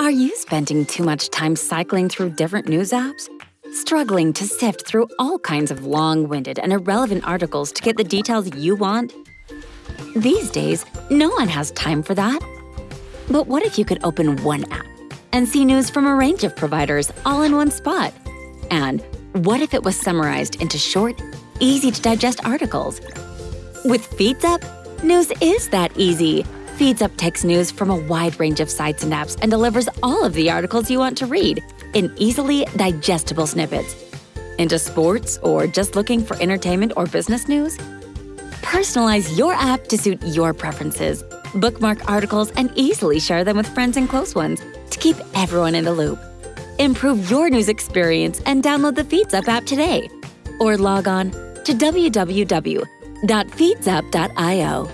Are you spending too much time cycling through different news apps? Struggling to sift through all kinds of long-winded and irrelevant articles to get the details you want? These days, no one has time for that. But what if you could open one app and see news from a range of providers all in one spot? And what if it was summarized into short, easy-to-digest articles? With FeedsUp, news is that easy. FeedsUp takes news from a wide range of sites and apps and delivers all of the articles you want to read in easily digestible snippets. Into sports or just looking for entertainment or business news? Personalize your app to suit your preferences. Bookmark articles and easily share them with friends and close ones to keep everyone in the loop. Improve your news experience and download the FeedsUp app today. Or log on to www.feedsup.io.